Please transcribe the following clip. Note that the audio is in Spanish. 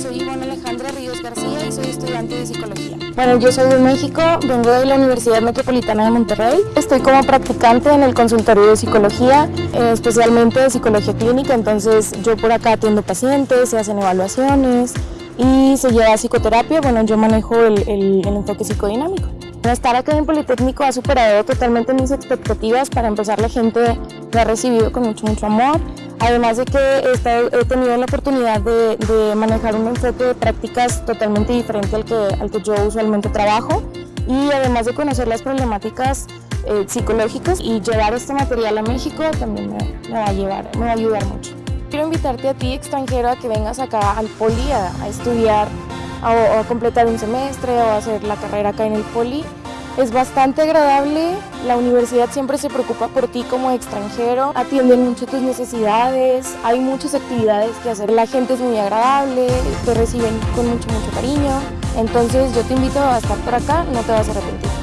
soy Ivonne Alejandra Ríos García y soy estudiante de psicología. Bueno, yo soy de México, vengo de la Universidad Metropolitana de Monterrey. Estoy como practicante en el consultorio de psicología, eh, especialmente de psicología clínica, entonces yo por acá atiendo pacientes, se hacen evaluaciones y se lleva psicoterapia. Bueno, yo manejo el, el, el enfoque psicodinámico. Estar acá en Politécnico ha superado totalmente mis expectativas. Para empezar, la gente me ha recibido con mucho, mucho amor. Además de que he tenido la oportunidad de, manejar un enfoque de prácticas totalmente diferente al que, al que yo usualmente trabajo y además de conocer las problemáticas eh, psicológicas y llevar este material a México también me, va a llevar, me va a ayudar mucho. Quiero invitarte a ti, extranjero, a que vengas acá al Poli a, estudiar a, a completar un semestre o a hacer la carrera acá en el Poli es bastante agradable, la universidad siempre se preocupa por ti como extranjero, atienden mucho tus necesidades, hay muchas actividades que hacer, la gente es muy agradable, te reciben con mucho, mucho cariño, entonces yo te invito a estar por acá, no te vas a arrepentir.